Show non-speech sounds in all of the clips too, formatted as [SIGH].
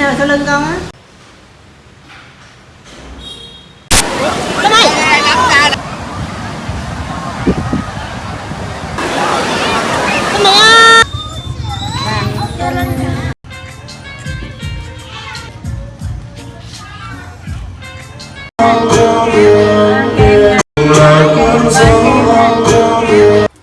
nào sau lưng con á?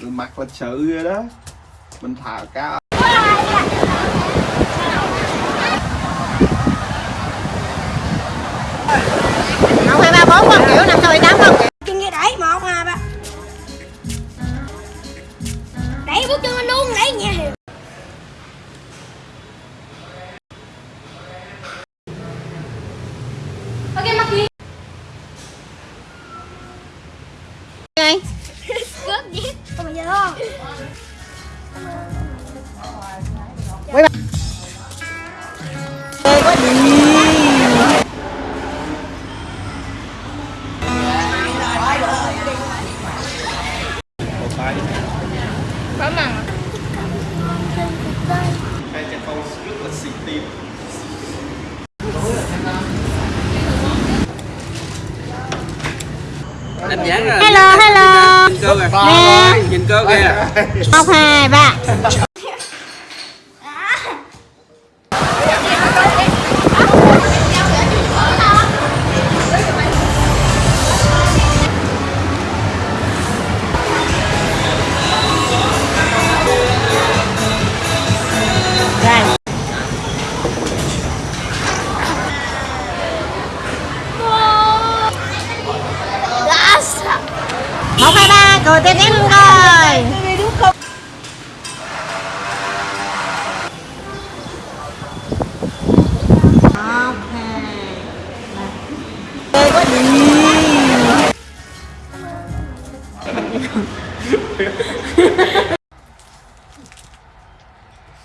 Mặt lịch sự rồi đó. Mình thả cao. Bốn con kiểu năm sáu bảy tám con kiểu chân kia đẩy một hai ba Đẩy bước chân lên luôn, đẩy nha. Ok, mặc gì? Đây. [LAUGHS] Cướp gì? Không bây giờ không? Ê, quá đi xịt tim Đánh giá ra. Hello, hello. Nhìn cơ kìa. Nhìn cơ kìa. Một hai ba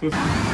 哼。[LAUGHS]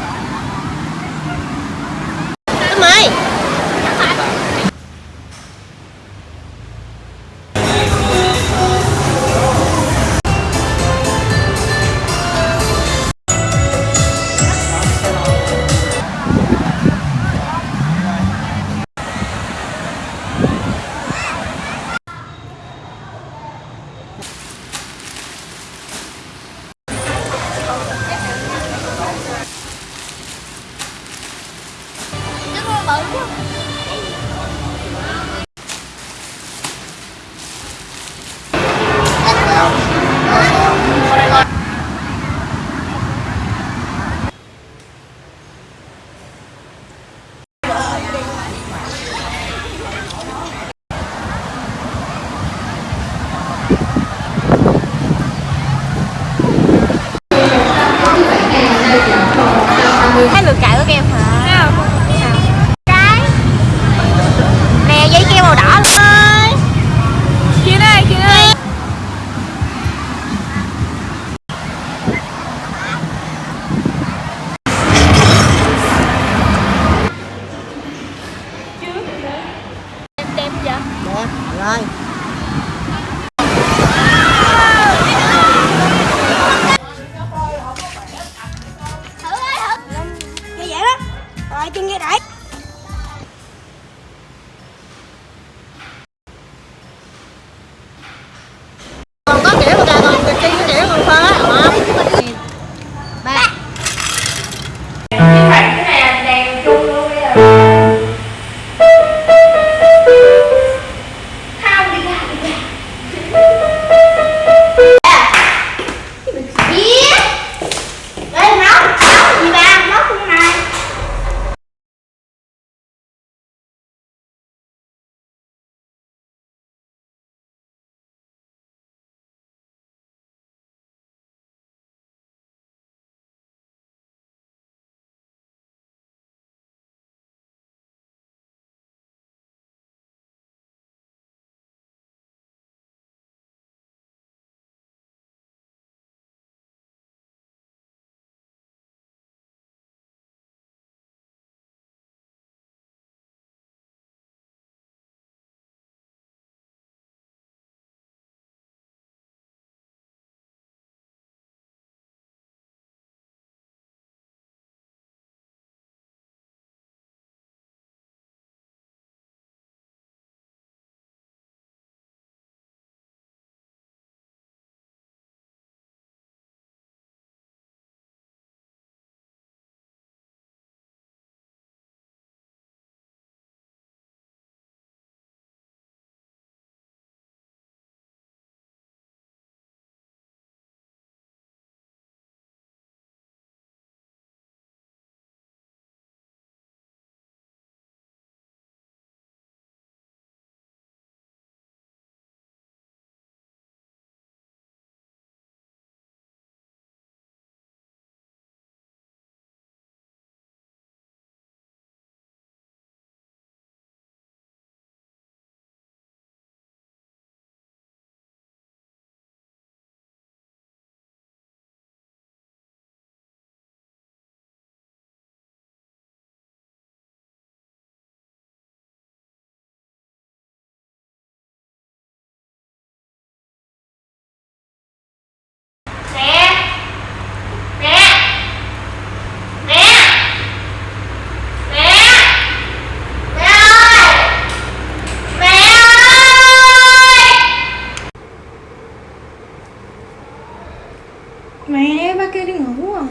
kia đi ngủ rồi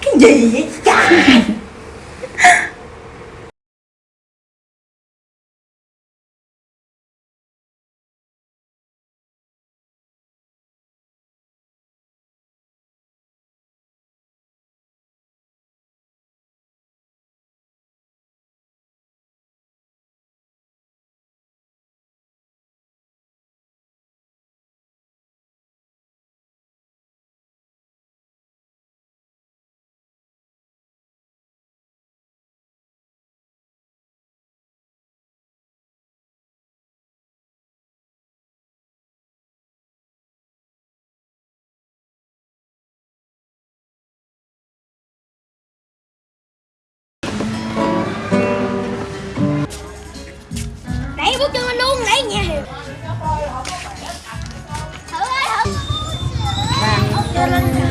Cái gì vậy? Đẩy bước chân lên luôn, đẩy nha Thử ơi, thử Cho lên Có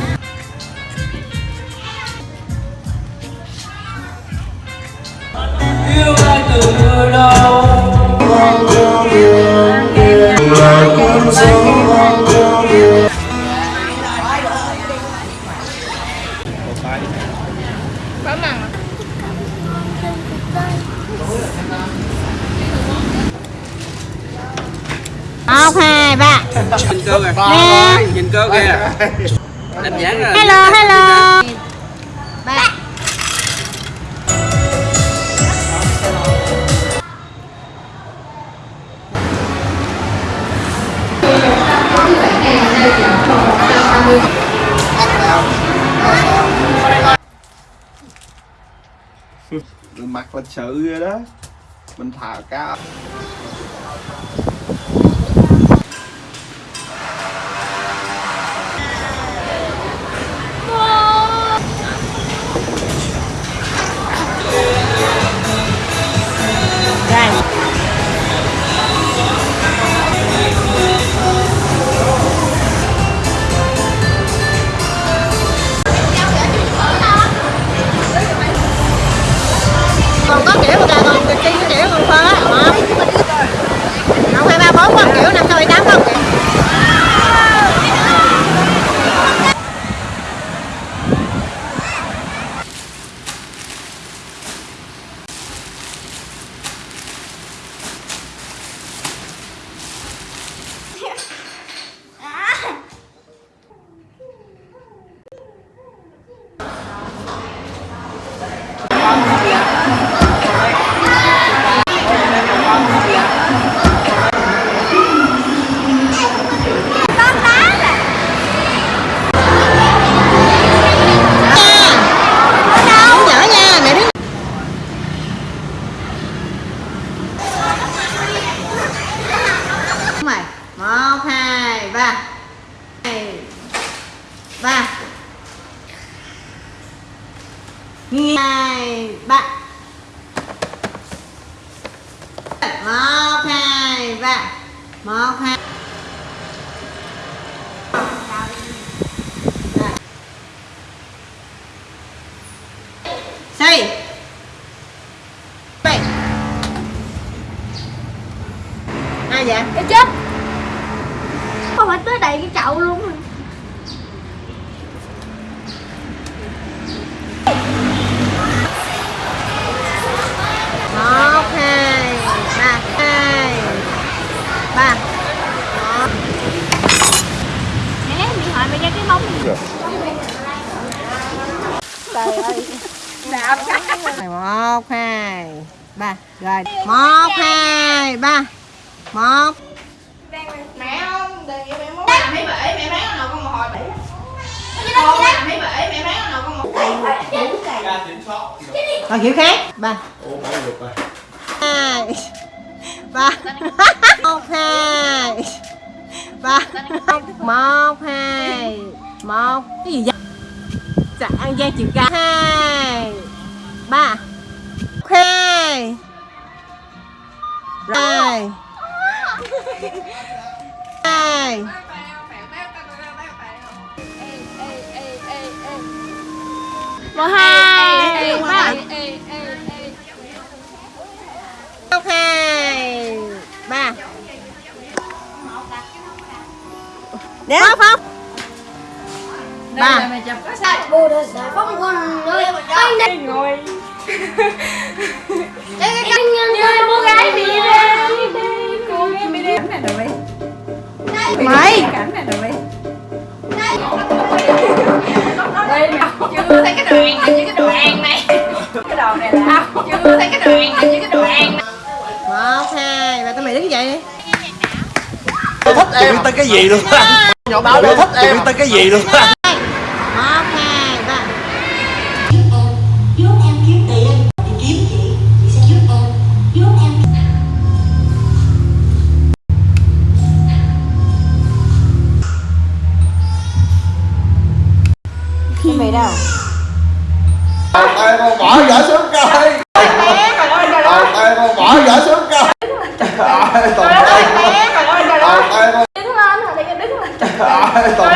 một hai ba. Nhìn cơ kìa. Nhìn cơ kìa. Đánh giá ra. Hello hello. Ba. Mặt lịch sự rồi đó. Mình thả cao ba. Hai ba. Hai, ba. Một, hai, ba. Một, hai. Xây Bảy Ai vậy? Cái chết. Phải tới đầy cái chậu luôn. Rồi một hai ba hai. Ba. Nè, mày hỏi mày ra cái bóng này một hai. Ba rồi. Một hai. Ba. Một mẹ muốn làm mấy bể, mẹ bán nào con một hồi. Bể Con làm mấy bể, mẹ bán nào con một còn kiểu khác. Ba. Hai. Ba. [LAUGHS] Một hai. Ba. Một hai. Một. Cái gì vậy? Dạ ăn gian chiều cao hai. Ba. Hai. Rồi này. Một hai. Ba. Một hai ba. Nè không phong ba anh ngồi. Đây cái con người cô gái đi đi cô gái đi đi Mày. Chưa thấy cái đoạn này như cái đoạn này. Cái đoạn này là chưa thấy cái đoạn này như cái đoạn này Một hai Và tụi mày đứng dậy đi. Thích em. Tên cái gì luôn? Nhỏ báo tôi thích em. tên cái gì luôn đâu Ôi con bỏ vợ xuống coi. Ôi con bỏ vợ xuống coi. Trời ơi, toàn ơi Đứng lên, đứng lên. Trời ơi, toàn